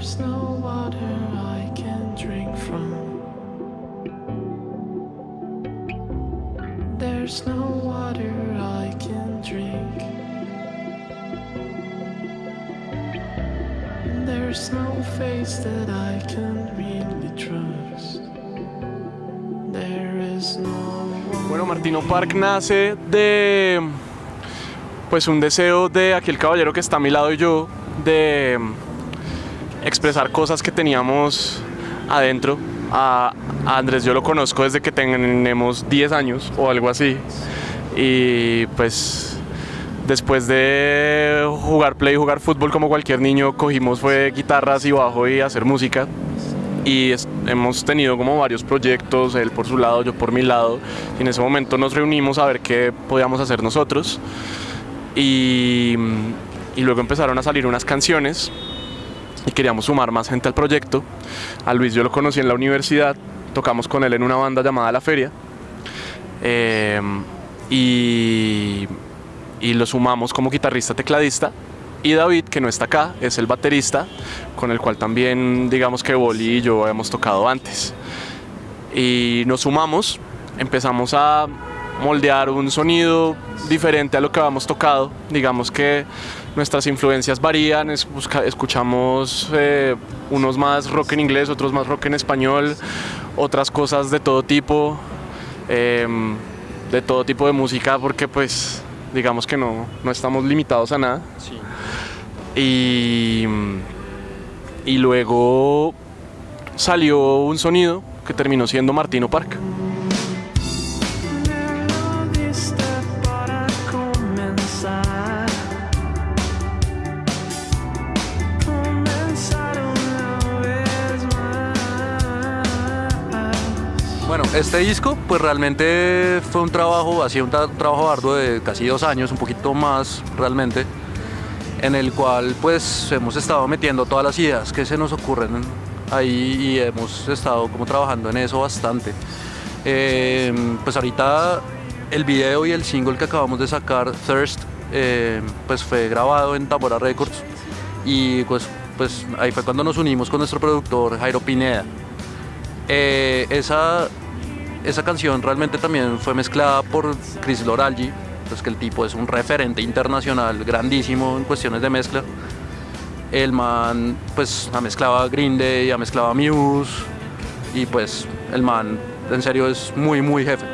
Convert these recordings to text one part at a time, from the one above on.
There's no water I can drink from. There's no water I can drink. There's no face that I can really trust. There is no. Bueno, Martino Park nace de pues un deseo de aquel caballero que está a mi lado y yo de expresar cosas que teníamos adentro. A, Andrés yo lo conozco desde que tenemos 10 años o algo así. Y pues después de jugar play, jugar fútbol como cualquier niño, cogimos fue guitarras y bajo y hacer música. Y hemos tenido como varios proyectos, él por su lado, yo por mi lado. Y en ese momento nos reunimos a ver qué podíamos hacer nosotros. Y, y luego empezaron a salir unas canciones y queríamos sumar más gente al proyecto. A Luis yo lo conocí en la universidad, tocamos con él en una banda llamada La Feria. Eh, y, y lo sumamos como guitarrista tecladista. Y David, que no está acá, es el baterista, con el cual también digamos que Boli y yo hemos tocado antes. Y nos sumamos, empezamos a moldear un sonido diferente a lo que habíamos tocado. Digamos que nuestras influencias varían, es- busca- escuchamos eh, unos más rock en inglés, otros más rock en español, otras cosas de todo tipo, em, de todo tipo de música, porque pues digamos que no, no estamos limitados a nada. Y, y luego salió un sonido que terminó siendo Martino Park. Bueno, este disco pues realmente fue un trabajo, ha sido un tra- trabajo arduo de casi dos años, un poquito más realmente, en el cual pues hemos estado metiendo todas las ideas que se nos ocurren ahí y hemos estado como trabajando en eso bastante. Eh, pues ahorita el video y el single que acabamos de sacar, Thirst, eh, pues fue grabado en Tambora Records y pues, pues ahí fue cuando nos unimos con nuestro productor Jairo Pineda. Eh, esa, esa canción realmente también fue mezclada por Chris Loralgi, pues que el tipo es un referente internacional grandísimo en cuestiones de mezcla. El man pues ha mezclado a Green Day, ha mezclado a Muse y pues el man en serio es muy muy jefe.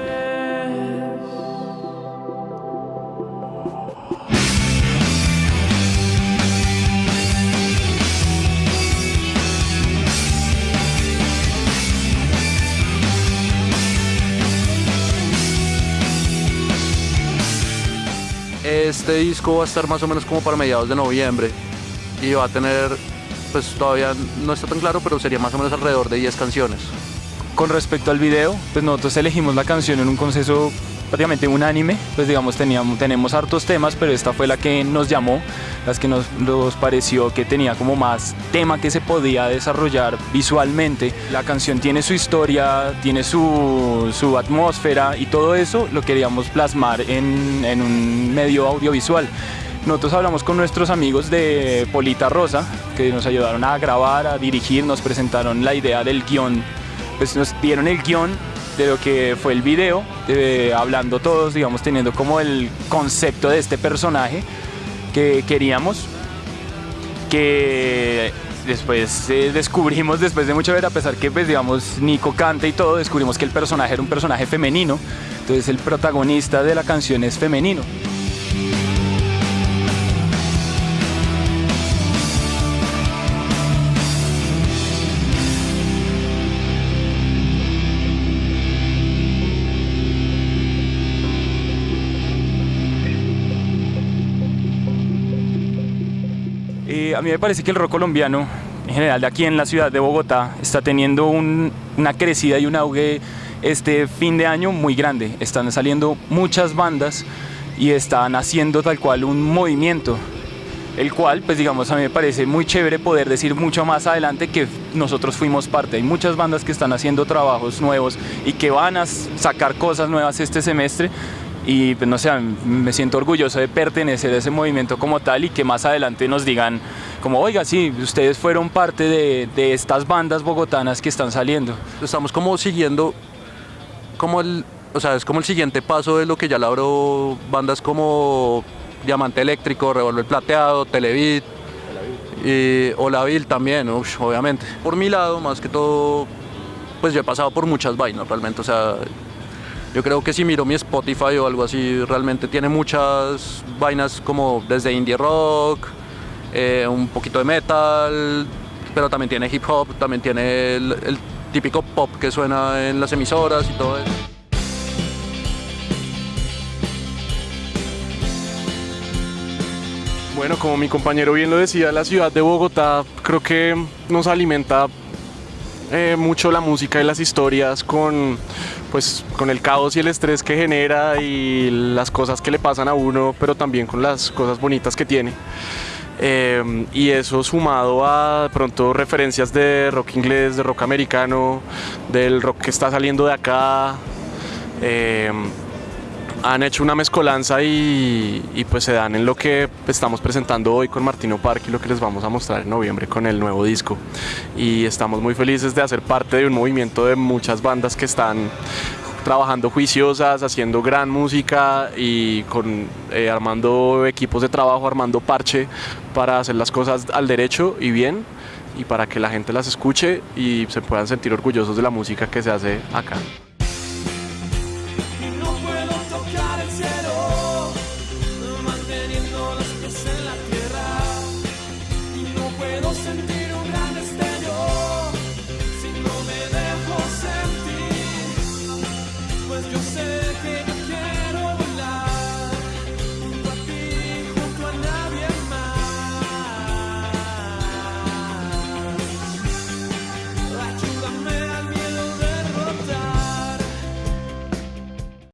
Este disco va a estar más o menos como para mediados de noviembre y va a tener, pues todavía no está tan claro, pero sería más o menos alrededor de 10 canciones. Con respecto al video, pues nosotros elegimos la canción en un consenso prácticamente unánime, pues digamos teníamos, tenemos hartos temas, pero esta fue la que nos llamó, las que nos, pareció que tenía como más tema que se podía desarrollar visualmente. La canción tiene su historia, tiene su, su atmósfera y todo eso lo queríamos plasmar en, en un medio audiovisual. Nosotros hablamos con nuestros amigos de Polita Rosa, que nos ayudaron a grabar, a dirigir, nos presentaron la idea del guion pues nos dieron el guion de lo que fue el video, hablando todos, digamos, teniendo como el concepto de este personaje que queríamos, que después eh, descubrimos, después de mucho ver, a pesar que, pues, digamos, Nico canta y todo, descubrimos que el personaje era un personaje femenino, entonces el protagonista de la canción es femenino. Eh, a mí me parece que el rock colombiano, en general de aquí en la ciudad de Bogotá, está teniendo un- una crecida y un auge este fin de año muy grande. Están saliendo muchas bandas y están haciendo tal cual un movimiento, el cual, pues digamos, a mí me parece muy chévere poder decir mucho más adelante que nosotros fuimos parte. Hay muchas bandas que están haciendo trabajos nuevos y que van a sacar cosas nuevas este semestre y pues no sé, me siento orgulloso de pertenecer a ese movimiento como tal y que más adelante nos digan como, oiga, sí, ustedes fueron parte de, estas bandas bogotanas que están saliendo. Estamos como siguiendo como el, o sea, es como el siguiente paso de lo que ya labró bandas como Diamante Eléctrico, Revolver Plateado, Televit, y Olavil también, obviamente. Por mi lado, más que todo, pues yo he pasado por muchas vainas realmente, o sea, yo creo que si miro mi Spotify o algo así, realmente tiene muchas vainas como desde indie rock, eh, un poquito de metal, pero también tiene hip hop, también tiene el, el típico pop que suena en las emisoras y todo eso. Bueno, como mi compañero bien lo decía, la ciudad de Bogotá creo que nos alimenta eh, mucho la música y las historias con, pues, con el caos y el estrés que genera y las cosas que le pasan a uno, pero también con las cosas bonitas que tiene. Eh, y eso sumado a pronto referencias de rock inglés, de rock americano, del rock que está saliendo de acá. eh, han hecho una mezcolanza y, y, pues se dan en lo que estamos presentando hoy con Martino Park y lo que les vamos a mostrar en noviembre con el nuevo disco. Y estamos muy felices de hacer parte de un movimiento de muchas bandas que están trabajando juiciosas, haciendo gran música y con, eh, armando equipos de trabajo, armando parche para hacer las cosas al derecho y bien y para que la gente las escuche y se puedan sentir orgullosos de la música que se hace acá.